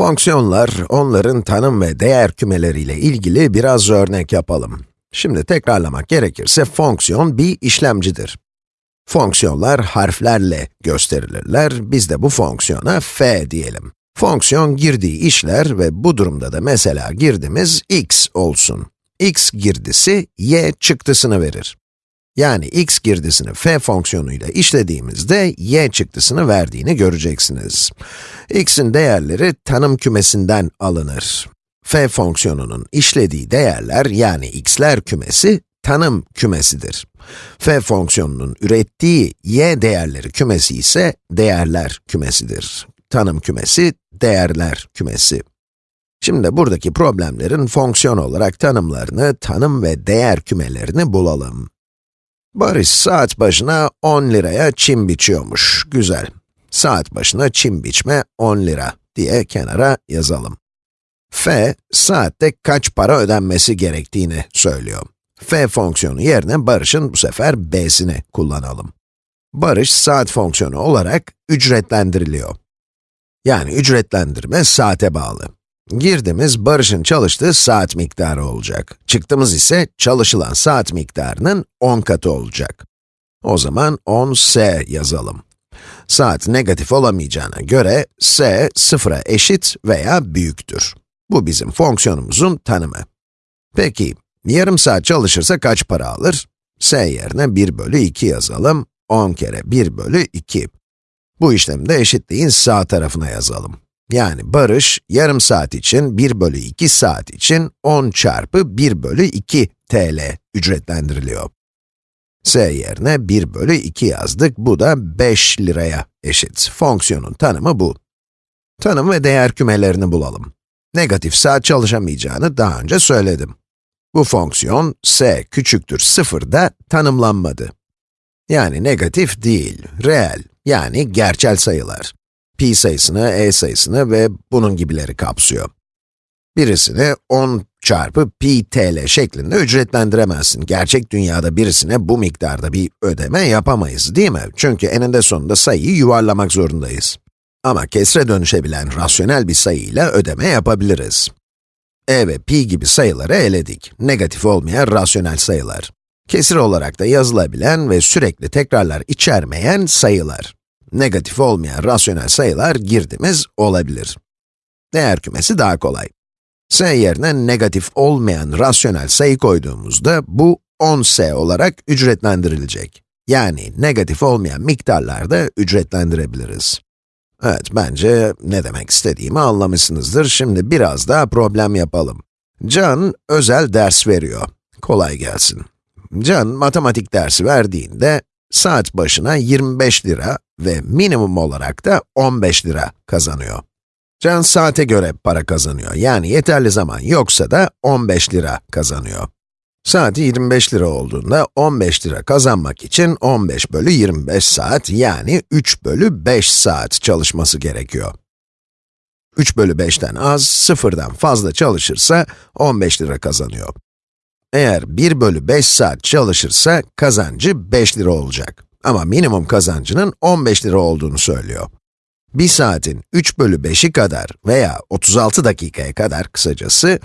Fonksiyonlar, onların tanım ve değer kümeleriyle ilgili biraz örnek yapalım. Şimdi tekrarlamak gerekirse fonksiyon bir işlemcidir. Fonksiyonlar harflerle gösterilirler, biz de bu fonksiyona f diyelim. Fonksiyon girdiği işler ve bu durumda da mesela girdimiz x olsun. x girdisi y çıktısını verir. Yani x girdisini f fonksiyonuyla işlediğimizde y çıktısını verdiğini göreceksiniz. x'in değerleri tanım kümesinden alınır. f fonksiyonunun işlediği değerler yani x'ler kümesi tanım kümesidir. f fonksiyonunun ürettiği y değerleri kümesi ise değerler kümesidir. Tanım kümesi, değerler kümesi. Şimdi buradaki problemlerin fonksiyon olarak tanımlarını, tanım ve değer kümelerini bulalım. Barış saat başına 10 liraya çim biçiyormuş. Güzel. Saat başına çim biçme 10 lira diye kenara yazalım. f, saatte kaç para ödenmesi gerektiğini söylüyor. f fonksiyonu yerine Barış'ın bu sefer b'sini kullanalım. Barış, saat fonksiyonu olarak ücretlendiriliyor. Yani ücretlendirme saate bağlı. Girdimiz Barış'ın çalıştığı saat miktarı olacak. Çıktımız ise çalışılan saat miktarının 10 katı olacak. O zaman 10s yazalım. Saat negatif olamayacağına göre s sıfıra eşit veya büyüktür. Bu bizim fonksiyonumuzun tanımı. Peki, yarım saat çalışırsa kaç para alır? s yerine 1 bölü 2 yazalım. 10 kere 1 bölü 2. Bu işlemi de eşitliğin sağ tarafına yazalım. Yani Barış, yarım saat için 1 bölü 2 saat için 10 çarpı 1 bölü 2 TL ücretlendiriliyor. S yerine 1 bölü 2 yazdık, bu da 5 liraya eşit. Fonksiyonun tanımı bu. Tanım ve değer kümelerini bulalım. Negatif saat çalışamayacağını daha önce söyledim. Bu fonksiyon, s küçüktür 0'da tanımlanmadı. Yani negatif değil, reel, yani gerçel sayılar pi sayısını, e sayısını ve bunun gibileri kapsıyor. Birisini 10 çarpı pi tl şeklinde ücretlendiremezsin. Gerçek dünyada birisine bu miktarda bir ödeme yapamayız, değil mi? Çünkü eninde sonunda sayıyı yuvarlamak zorundayız. Ama kesre dönüşebilen rasyonel bir sayıyla ödeme yapabiliriz. e ve pi gibi sayıları eledik. Negatif olmayan rasyonel sayılar. Kesir olarak da yazılabilen ve sürekli tekrarlar içermeyen sayılar negatif olmayan rasyonel sayılar girdimiz olabilir. Değer kümesi daha kolay. s yerine negatif olmayan rasyonel sayı koyduğumuzda bu 10s olarak ücretlendirilecek. Yani negatif olmayan miktarlarda ücretlendirebiliriz. Evet, bence ne demek istediğimi anlamışsınızdır. Şimdi biraz daha problem yapalım. Can, özel ders veriyor. Kolay gelsin. Can, matematik dersi verdiğinde, saat başına 25 lira ve minimum olarak da 15 lira kazanıyor. Can saate göre para kazanıyor, yani yeterli zaman yoksa da 15 lira kazanıyor. Saati 25 lira olduğunda 15 lira kazanmak için 15 bölü 25 saat, yani 3 bölü 5 saat çalışması gerekiyor. 3 bölü 5'ten az, 0'dan fazla çalışırsa 15 lira kazanıyor. Eğer 1 bölü 5 saat çalışırsa kazancı 5 lira olacak. Ama minimum kazancının 15 lira olduğunu söylüyor. Bir saatin 3 bölü 5'i kadar veya 36 dakikaya kadar kısacası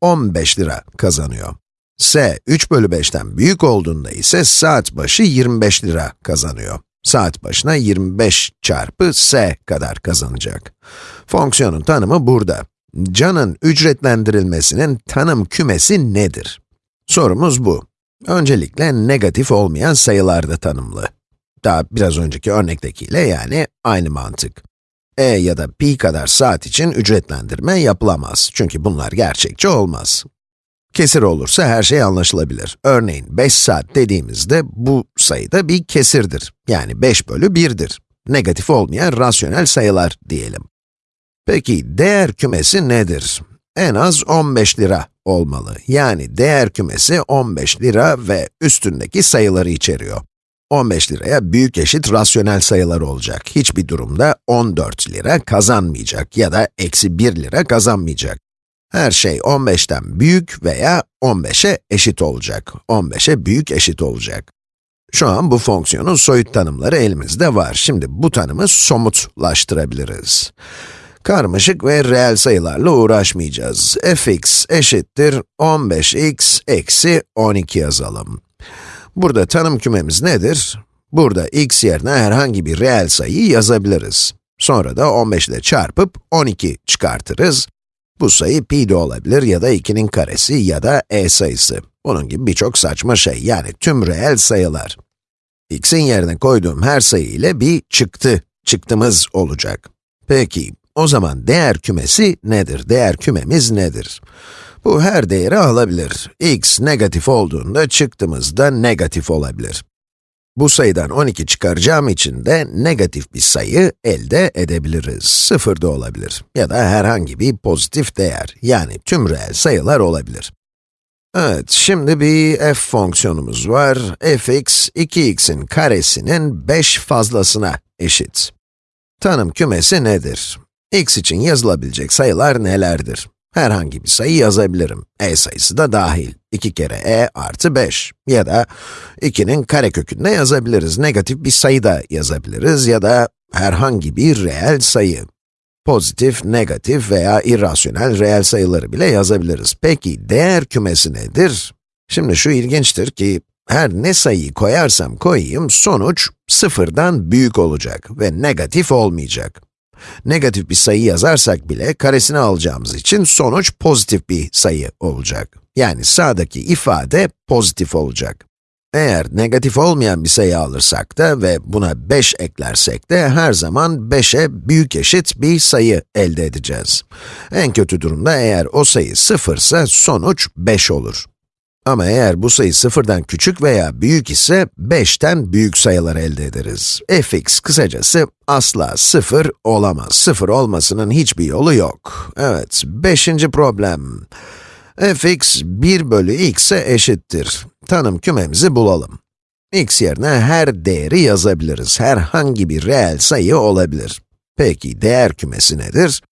15 lira kazanıyor. S, 3 bölü 5'ten büyük olduğunda ise saat başı 25 lira kazanıyor. Saat başına 25 çarpı s kadar kazanacak. Fonksiyonun tanımı burada. Can'ın ücretlendirilmesinin tanım kümesi nedir? Sorumuz bu. Öncelikle negatif olmayan sayılarda tanımlı. Daha biraz önceki örnektekiyle yani aynı mantık. e ya da pi kadar saat için ücretlendirme yapılamaz. Çünkü bunlar gerçekçi olmaz. Kesir olursa her şey anlaşılabilir. Örneğin 5 saat dediğimizde bu sayıda bir kesirdir. Yani 5 bölü 1'dir. Negatif olmayan rasyonel sayılar diyelim. Peki değer kümesi nedir? En az 15 lira olmalı. Yani değer kümesi 15 lira ve üstündeki sayıları içeriyor. 15 liraya büyük eşit rasyonel sayılar olacak. Hiçbir durumda 14 lira kazanmayacak ya da eksi 1 lira kazanmayacak. Her şey 15'ten büyük veya 15'e eşit olacak. 15'e büyük eşit olacak. Şu an bu fonksiyonun soyut tanımları elimizde var. Şimdi bu tanımı somutlaştırabiliriz. Karmaşık ve reel sayılarla uğraşmayacağız. fx eşittir 15x eksi 12 yazalım. Burada tanım kümemiz nedir? Burada x yerine herhangi bir reel sayıyı yazabiliriz. Sonra da 15 ile çarpıp 12 çıkartırız. Bu sayı pi de olabilir ya da 2'nin karesi ya da e sayısı. Bunun gibi birçok saçma şey, yani tüm reel sayılar. x'in yerine koyduğum her sayı ile bir çıktı, çıktımız olacak. Peki, o zaman değer kümesi nedir? Değer kümemiz nedir? Bu her değeri alabilir. x negatif olduğunda çıktımız da negatif olabilir. Bu sayıdan 12 çıkaracağım için de negatif bir sayı elde edebiliriz. 0 da olabilir ya da herhangi bir pozitif değer, yani tüm reel sayılar olabilir. Evet, şimdi bir f fonksiyonumuz var. fx, 2x'in karesinin 5 fazlasına eşit. Tanım kümesi nedir? x için yazılabilecek sayılar nelerdir? Herhangi bir sayı yazabilirim. e sayısı da dahil. 2 kere e artı 5. Ya da 2'nin karekökünde yazabiliriz. Negatif bir sayı da yazabiliriz ya da herhangi bir reel sayı. Pozitif, negatif veya irrasyonel reel sayıları bile yazabiliriz. Peki, değer kümesi nedir? Şimdi şu ilginçtir ki, her ne sayıyı koyarsam koyayım, sonuç sıfırdan büyük olacak ve negatif olmayacak. Negatif bir sayı yazarsak bile karesini alacağımız için sonuç pozitif bir sayı olacak. Yani sağdaki ifade pozitif olacak. Eğer negatif olmayan bir sayı alırsak da ve buna 5 eklersek de her zaman 5'e büyük eşit bir sayı elde edeceğiz. En kötü durumda eğer o sayı 0 ise sonuç 5 olur. Ama eğer bu sayı sıfırdan küçük veya büyük ise 5'ten büyük sayılar elde ederiz. fx kısacası asla 0 olamaz. 0 olmasının hiçbir yolu yok. Evet, beşinci problem. fx 1 bölü x'e eşittir. Tanım kümemizi bulalım. x yerine her değeri yazabiliriz. Herhangi bir reel sayı olabilir. Peki, değer kümesi nedir?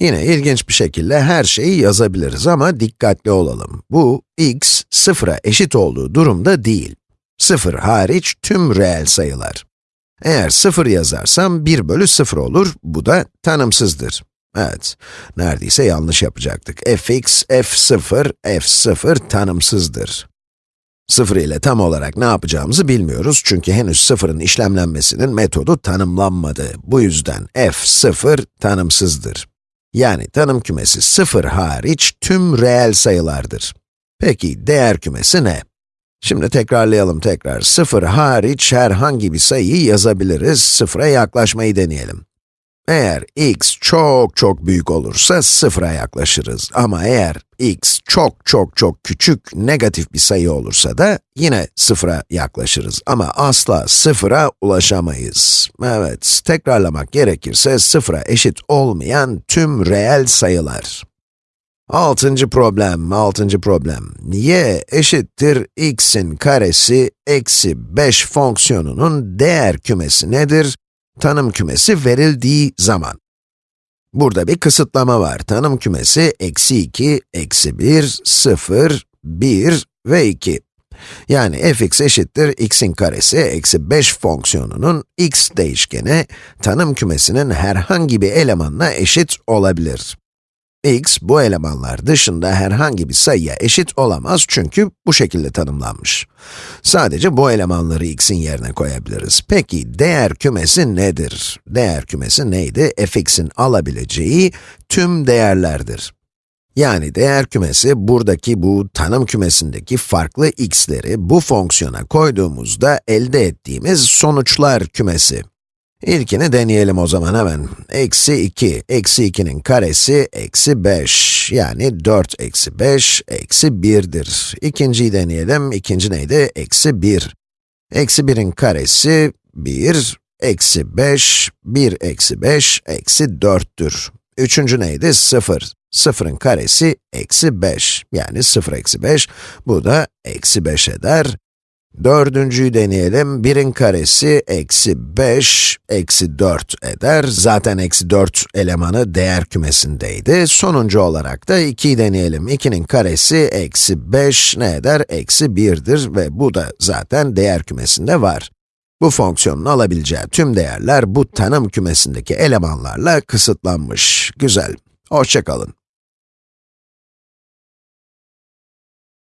Yine ilginç bir şekilde her şeyi yazabiliriz ama dikkatli olalım. Bu, x, sıfıra eşit olduğu durumda değil. Sıfır hariç tüm reel sayılar. Eğer sıfır yazarsam 1 bölü 0 olur, bu da tanımsızdır. Evet, neredeyse yanlış yapacaktık. fx, f0, f0 tanımsızdır. 0 ile tam olarak ne yapacağımızı bilmiyoruz çünkü henüz sıfırın işlemlenmesinin metodu tanımlanmadı. Bu yüzden f0 tanımsızdır. Yani tanım kümesi 0 hariç tüm reel sayılardır. Peki, değer kümesi ne? Şimdi tekrarlayalım tekrar. 0 hariç herhangi bir sayıyı yazabiliriz, 0'a yaklaşmayı deneyelim. Eğer x çok çok büyük olursa sıfıra yaklaşırız. Ama eğer x çok çok çok küçük, negatif bir sayı olursa da yine sıfıra yaklaşırız. Ama asla sıfıra ulaşamayız. Evet, tekrarlamak gerekirse sıfıra eşit olmayan tüm reel sayılar. Altıncı problem, altıncı problem. y eşittir x'in karesi eksi 5 fonksiyonunun değer kümesi nedir? Tanım kümesi verildiği zaman. Burada bir kısıtlama var. Tanım kümesi eksi 2, eksi 1, 0, 1 ve 2. Yani fx eşittir x'in karesi eksi 5 fonksiyonunun x değişkeni tanım kümesinin herhangi bir elemanına eşit olabilir x, bu elemanlar dışında herhangi bir sayıya eşit olamaz çünkü bu şekilde tanımlanmış. Sadece bu elemanları x'in yerine koyabiliriz. Peki, değer kümesi nedir? Değer kümesi neydi? fx'in alabileceği tüm değerlerdir. Yani değer kümesi, buradaki bu tanım kümesindeki farklı x'leri bu fonksiyona koyduğumuzda elde ettiğimiz sonuçlar kümesi. İlkini deneyelim o zaman hemen. Eksi 2, eksi 2'nin karesi eksi 5. Yani 4 eksi 5, eksi 1'dir. İkinciyi deneyelim. İkinci neydi? Eksi 1. Eksi 1'in karesi 1, eksi 5, 1 eksi 5, eksi 4'tür. Üçüncü neydi? 0. 0'ın karesi eksi 5. Yani 0 eksi 5, bu da eksi 5 eder. Dördüncüyü deneyelim. 1'in karesi eksi 5, eksi 4 eder. Zaten eksi 4 elemanı değer kümesindeydi. Sonuncu olarak da 2'yi deneyelim. 2'nin karesi eksi 5 ne eder? Eksi 1'dir ve bu da zaten değer kümesinde var. Bu fonksiyonun alabileceği tüm değerler bu tanım kümesindeki elemanlarla kısıtlanmış. Güzel. Hoşçakalın.